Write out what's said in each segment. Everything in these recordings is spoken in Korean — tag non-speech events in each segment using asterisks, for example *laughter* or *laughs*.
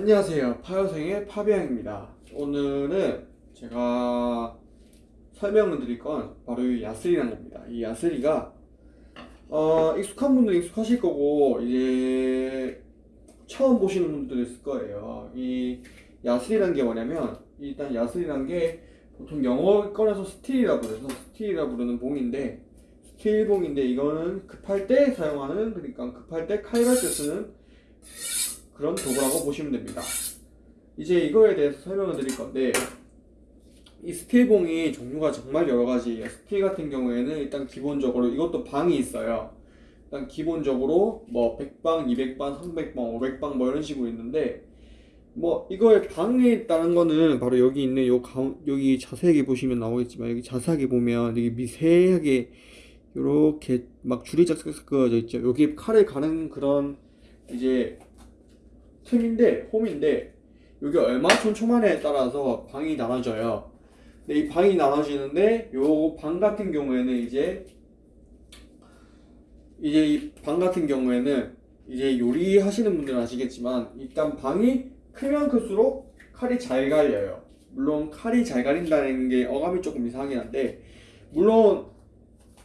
안녕하세요. 파여생의 파비앙입니다. 오늘은 제가 설명을 드릴 건 바로 이 야스리라는 겁니다. 이 야스리가 어, 익숙한 분들은 익숙하실 거고 이제 처음 보시는 분들도 있을 거예요. 이 야스리라는 게 뭐냐면 일단 야스리라는 게 보통 영어 꺼내서 steel이라 부르서 steel이라 부르는 봉인데 steel 봉인데 이거는 급할 때 사용하는 그러니까 급할 때 칼갈 때 쓰는 그런 도구라고 보시면 됩니다. 이제 이거에 대해서 설명을 드릴 건데 이 steel봉이 종류가 정말 여러 가지예요. steel 같은 경우에는 일단 기본적으로 이것도 방이 있어요. 일단 기본적으로 뭐 100방, 200방, 300방, 500방 뭐 이런 식으로 있는데 뭐 이거의 방에 있다는 거는 바로 여기 있는 요 가운 여기 자세하게 보시면 나오겠지만 여기 자세하게 보면 여기 미세하게 요렇게 막 줄이 짝짝짝 그어져 있죠. 여기 칼을 가는 그런 이제 틈인데 홈인데 여기 얼마 촘촘하냐에 따라서 방이 나눠져요. 근데 이 방이 나눠지는데 요 방 같은 경우에는 이제 이제 이 방 같은 경우에는 이제 요리하시는 분들은 아시겠지만 일단 방이 크면 클수록 칼이 잘 갈려요. 물론 칼이 잘 갈린다는 게 어감이 조금 이상하긴 한데 물론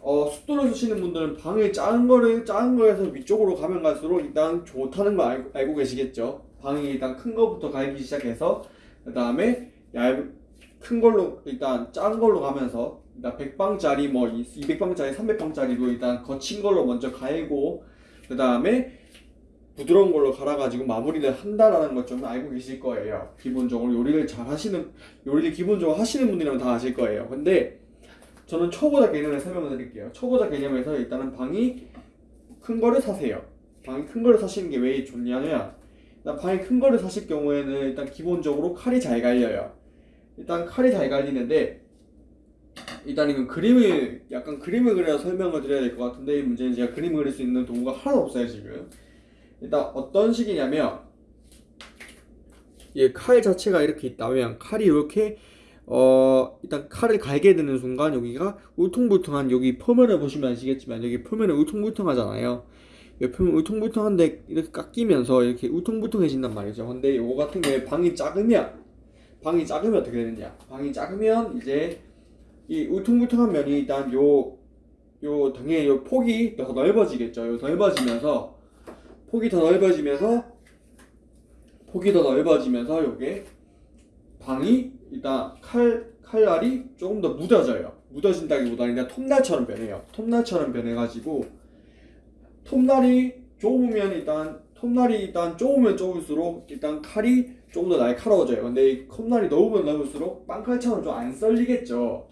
어, 숫도를 쓰시는 분들은 방을 작은 거를 작은 거에서 위쪽으로 가면 갈수록 일단 좋다는 거 알고, 알고 계시겠죠. 방이 일단 큰 거부터 갈기 시작해서 그 다음에 얇큰 걸로 일단 작은 걸로 가면서 일단 100방짜리 뭐 200방짜리 300방짜리도 일단 거친 걸로 먼저 갈고 그 다음에 부드러운 걸로 갈아가지고 마무리를 한다라는 것 좀 알고 계실 거예요. 기본적으로 요리를 잘 하시는 요리를 기본적으로 하시는 분들이면 다 아실 거예요. 근데 저는 초보자 개념을 설명을 드릴게요. 초보자 개념에서 일단은 방이 큰 거를 사세요. 방이 큰 거를 사시는 게 왜 좋냐면 일단 방이 큰 거를 사실 경우에는 일단 기본적으로 칼이 잘 갈려요. 일단 칼이 잘 갈리는데 일단 이건 그림을 약간 그림을 그려서 설명을 드려야 될 것 같은데 이 문제는 제가 그림을 그릴 수 있는 도구가 하나도 없어요 지금. 일단 어떤 식이냐면 이칼 자체가 이렇게 있다면 칼이 이렇게 어 일단 칼을 갈게 되는 순간 여기가 울퉁불퉁한 여기 표면을 보시면 아시겠지만 여기 표면은 울퉁불퉁하잖아요. 이 표면 울퉁불퉁한데 이렇게 깎이면서 이렇게 울퉁불퉁해진단 말이죠. 근데 요거 같은 경우에 방이 작으면 방이 작으면 어떻게 되느냐? 방이 작으면 이제 이 울퉁불퉁한 면이 일단 요 요 당연히 요 폭이 더 넓어지겠죠. 요 넓어지면서 폭이 더 넓어지면서 폭이 더 넓어지면서 요게 방이 일단 칼 칼날이 조금 더 묻어져요. 묻어진다기보다는 그냥 톱날처럼 변해요. 톱날처럼 변해가지고 톱날이 좁으면 일단 톱날이 일단 좁으면 좁을수록 일단 칼이 조금 더 날카로워져요. 근데 이 톱날이 넓으면 넓을수록 빵칼처럼 좀 안 썰리겠죠.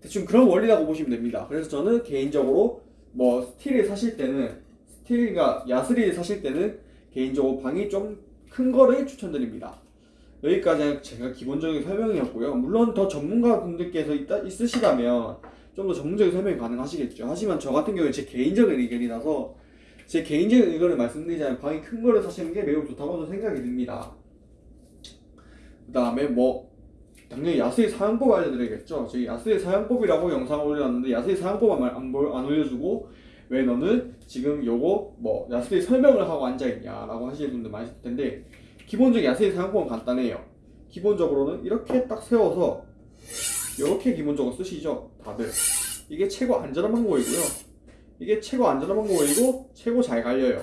대충 그런 원리라고 보시면 됩니다. 그래서 저는 개인적으로 뭐 스틸을 사실 때는 스틸과 야스리를 사실 때는 개인적으로 방이 좀 큰 거를 추천드립니다. 여기까지 제가 기본적인 설명이었고요. 물론 더 전문가 분들께서 있으시다면 좀 더 전문적인 설명이 가능하시겠죠. 하지만 저 같은 경우는 제 개인적인 의견이라서 제 개인적인 의견을 말씀드리자면 방이 큰 거를 사시는 게 매우 좋다고 생각이 듭니다. 그 다음에 뭐 당연히 야스리 사용법 알려드려야겠죠. 저희 야스리 사용법이라고 영상을 올려놨는데 야스리 사용법 안, 안, 올려주고 왜 너는 지금 요거 뭐 야스리 설명을 하고 앉아있냐 라고 하시는 분들 많으실 텐데 기본적인 야스리 사용법은 간단해요. 기본적으로는 이렇게 딱 세워서 이렇게 기본적으로 쓰시죠. 다들 이게 최고 안전한 방법이고요. 이게 최고 안전한 방법이고 최고 잘 갈려요.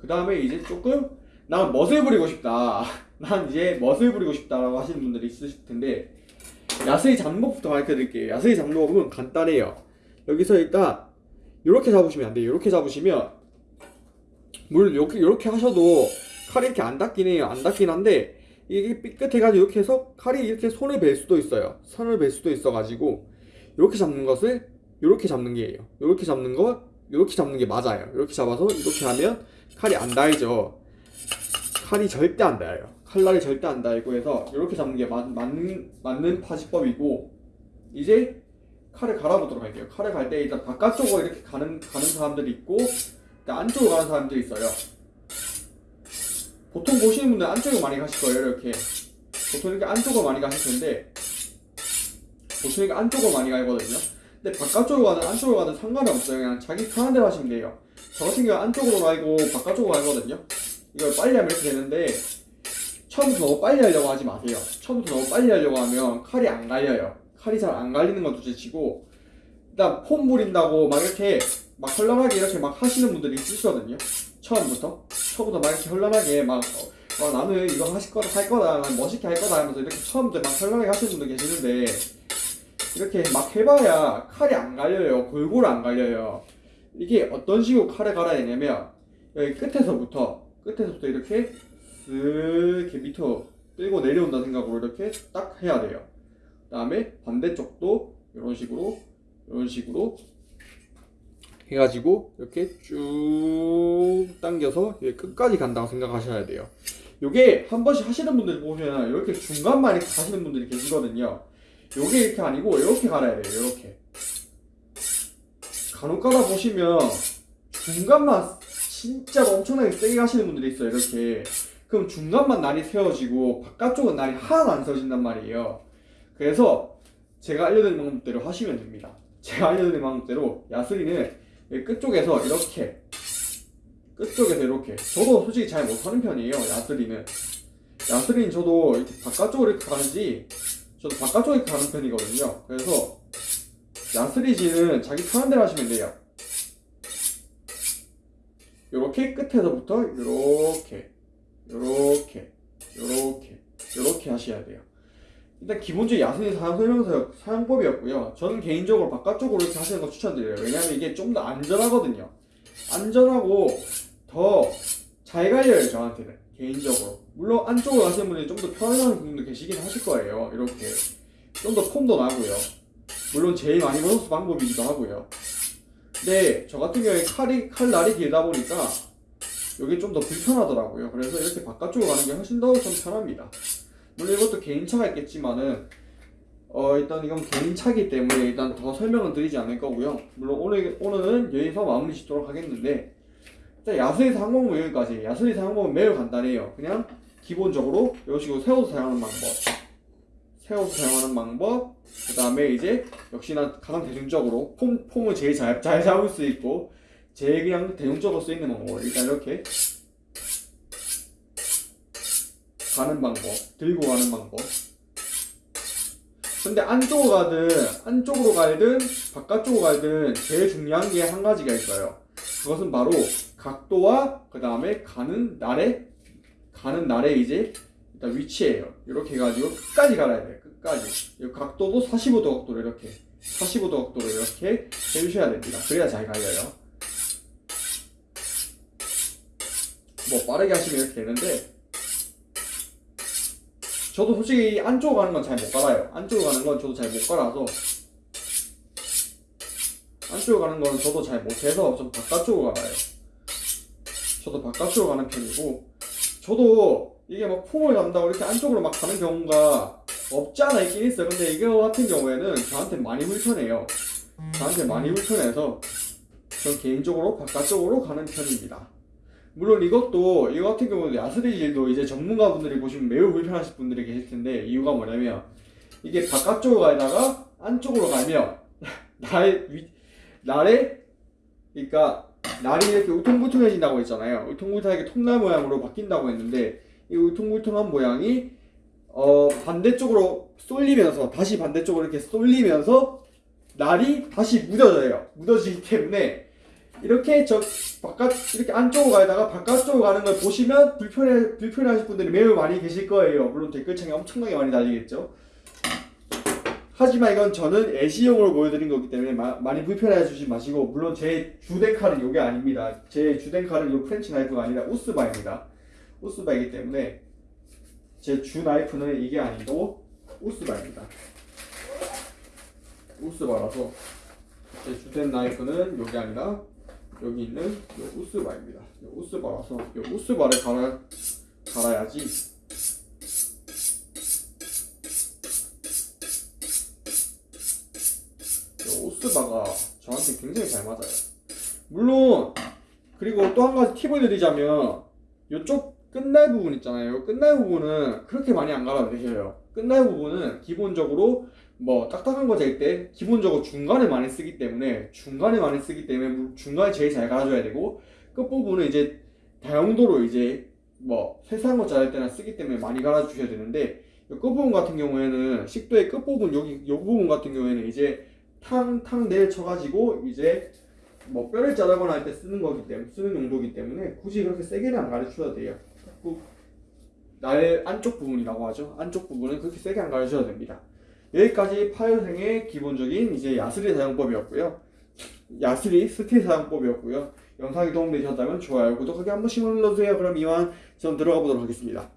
그 다음에 이제 조금 난 멋을 부리고 싶다. *laughs* 난 이제 멋을 부리고 싶다라고 하시는 분들이 있으실 텐데 야스리 잡는 법부터 가르쳐 드릴게요. 야스리 잡는 법은 간단해요. 여기서 일단 이렇게 잡으시면 안 돼요. 이렇게 잡으시면 물 이렇게 이렇게 하셔도 칼이 이렇게 안 닿긴 해요. 안 닿긴 한데 이게 삐끗해가지고 이렇게 해서 칼이 이렇게 손을 벨 수도 있어요. 손을 벨 수도 있어가지고 이렇게 잡는 것을 이렇게 잡는 게예요. 이렇게 잡는 거 이렇게 잡는 게 맞아요. 이렇게 잡아서 이렇게 하면 칼이 안 닿이죠. 칼이 절대 안 닿아요. 칼날이 절대 안 닿고 해서 이렇게 잡는 게 맞, 맞는 맞는 파지법이고 이제 칼을 갈아보도록 할게요. 칼을 갈 때 일단 바깥쪽으로 이렇게 가는 가는 사람들이 있고 일단 안쪽으로 가는 사람들이 있어요. 보통 보시는 분들 안쪽으로 많이 가실 거예요. 이렇게 보통 이렇게 안쪽으로 많이 가실 텐데 보통 이렇게 안쪽으로 많이 가거든요. 근데 바깥쪽으로 가든 안쪽으로 가든 상관이 없어요. 그냥 자기 편한 대로 하시면 돼요. 저 같은 경우 안쪽으로 가고 바깥쪽으로 가거든요. 이걸 빨리 하면 이렇게 되는데 처음부터 너무 빨리 하려고 하지 마세요. 처음부터 너무 빨리 하려고 하면 칼이 안 갈려요. 칼이 잘 안 갈리는 건 둘째치고 일단 폼 부린다고 막 이렇게 막 헐렁하게 이렇게 막 하시는 분들이 있으시거든요. 처음부터 처음부터 막 이렇게 헐렁하게 막 어, 어, 나는 이거 하실 거다 할 거다 난 멋있게 할 거다 하면서 이렇게 처음부터 막 헐렁하게 하시는 분들 계시는데 이렇게 막 해봐야 칼이 안 갈려요. 골고루 안 갈려요. 이게 어떤 식으로 칼을 갈아야 되냐면 여기 끝에서부터 끝에서부터 이렇게 쓱 이렇게 밑으로 끌고 내려온다 생각으로 이렇게 딱 해야 돼요. 그 다음에 반대쪽도 이런 식으로 이런 식으로 해가지고 이렇게 쭉 당겨서 끝까지 간다고 생각하셔야 돼요. 요게 한 번씩 하시는 분들 보면 이렇게 중간만 이렇게 가시는 분들이 계시거든요. 요게 이렇게 아니고 이렇게 갈아야 돼요. 이렇게 간혹 가다 보시면 중간만 진짜 엄청나게 세게 가시는 분들이 있어요. 이렇게 그럼 중간만 날이 세워지고 바깥쪽은 날이 하나도 안 세워진단 말이에요. 그래서 제가 알려드린 방법대로 하시면 됩니다. 제가 알려드린 방법대로 야스리는 끝쪽에서 이렇게 끝쪽에서 이렇게 저도 솔직히 잘 못하는 편이에요. 야스리는 야스리는 저도 이렇게 바깥쪽으로 이렇게 가는지 저도 바깥쪽에 가는 편이거든요. 그래서 야스리지는 자기 편한 대로 하시면 돼요. 요렇게 끝에서부터 요렇게 요렇게 하셔야 돼요. 일단 기본적인 야스리 사용 설명서 사용법이었고요. 저는 개인적으로 바깥쪽으로 이렇게 하시는 거 추천드려요. 왜냐하면 이게 좀 더 안전하거든요. 안전하고 더 잘 갈려요 저한테는 개인적으로. 물론 안쪽으로 가시는 분이 좀 더 편안한 분도 계시긴 하실 거예요. 이렇게 좀 더 폼도 나고요. 물론 제일 많이 버는 방법이기도 하고요. 근데 저 같은 경우에 칼이 칼 날이 길다 보니까 이게 좀더 불편하더라고요. 그래서 이렇게 바깥쪽으로 가는 게 훨씬 더 좀 편합니다. 물론 이것도 개인차가 있겠지만은 어 일단 이건 개인차기 때문에 일단 더 설명은 드리지 않을 거고요. 물론 오늘 오늘은 여기서 마무리 짓도록 하겠는데 일단 야수에서 항공모 여기까지. 야수에서 항공은 매우 간단해요. 그냥 기본적으로 이런 식으로 세워서 사용하는 방법, 세워서 사용하는 방법. 그 다음에 이제 역시나 가장 대중적으로 폼 폼을 제일 잘, 잘 잡을 수 있고 제일 그냥 대중적으로 쓰이는 방법. 일단 이렇게 가는 방법, 들고 가는 방법. 근데 안쪽으로 가든 안쪽으로 가든 바깥쪽으로 가든 제일 중요한 게 한 가지가 있어요. 그것은 바로 각도와 그 다음에 가는 날의 가는 날의 이제 일단 위치예요. 이렇게 해가지고 끝까지 갈아야 돼요. 끝까지. 이 각도도 45도 각도로 이렇게 45도 각도로 이렇게 해주셔야 됩니다. 그래야 잘 갈려요. 뭐 빠르게 하시면 이렇게 되는데 저도 솔직히 안쪽으로 가는 건 잘 못 갈아요. 안쪽으로 가는 건 저도 잘 못 갈아서 안쪽으로 가는 건 저도 잘 못해서 좀 바깥쪽으로 갈아요. 저도 바깥쪽으로 가는 편이고 저도 이게 막 폼을 담다고 이렇게 안쪽으로 막 가는 경우가 없지 않아 있긴 있어요. 근데 이거 같은 경우에는 저한테 많이 불편해요. 저한테 많이 불편해서 전 개인적으로 바깥쪽으로 가는 편입니다. 물론 이것도 이거 같은 경우는 야스리질도 이제 전문가분들이 보시면 매우 불편하실 분들이 계실 텐데 이유가 뭐냐면 이게 바깥쪽으로 가다가 안쪽으로 가면 *laughs* 나의 위, 날의 그러니까 날이 이렇게 우퉁불퉁해진다고 했잖아요. 우퉁불퉁하게 통날 모양으로 바뀐다고 했는데 이 우퉁불퉁한 모양이 어 반대쪽으로 쏠리면서 다시 반대쪽으로 이렇게 쏠리면서 날이 다시 묻어져요. 묻어지기 때문에 이렇게 저 바깥 이렇게 안쪽으로 가다가 바깥쪽으로 가는 걸 보시면 불편해 불편해하실 분들이 매우 많이 계실 거예요. 물론 댓글창에 엄청나게 많이 달리겠죠. 하지만 이건 저는 예시용으로 보여드린 거기 때문에 마- 많이 불편해 주지 마시고 물론 제 주된 칼은 이게 아닙니다. 제 주된 칼은 이 French knife가 아니라 우스바입니다. 우스바이기 때문에 제 주 나이프는 이게 아니고 우스바입니다. 우스바라서 제 주된 나이프는 이게 아니라 여기 있는 요 우스바입니다. 요 우스바라서 요 우스바를 갈아 갈아야지 요 우스바가 저한테 굉장히 잘 맞아요. 물론 그리고 또 한 가지 팁을 드리자면 요쪽 끝날 부분 있잖아요. 요 끝날 부분은 그렇게 많이 안 갈아도 되셔요. 끝날 부분은 기본적으로 뭐 딱딱한 거잴때 기본적으로 중간에 많이 쓰기 때문에 중간에 많에 쓰기 때문에 물- 중간에 제일 잘 갈아줘야 되고 끝 부분은 이제 다용도로 이제 뭐 세수한 거 자를 때나 쓰기 때문에 많이 갈아주셔야 되는데 이 끝부분 같은 경우에는 식도의 끝부분 여기 요 부분 같은 경우에는 이제 탕탕 내려쳐가지고 이제 뭐 뼈를 자르거나 할 때 쓰는 거기 때문에 쓰는 용도이기 때문에 굳이 그렇게 세게는 안 갈으셔도 돼요. 꾹날 안쪽 부분이라고 하죠. 안쪽 부분은 그렇게 세게 안 갈으셔도 됩니다. 여기까지 파열생의 기본적인 이제 야스리 사용법이었고요. 야스리 steel 사용법이었고요. 영상이 도움되셨다면 좋아요, 구독하기 한 번씩 눌러주세요. 그럼 이만 전 들어가 보도록 하겠습니다.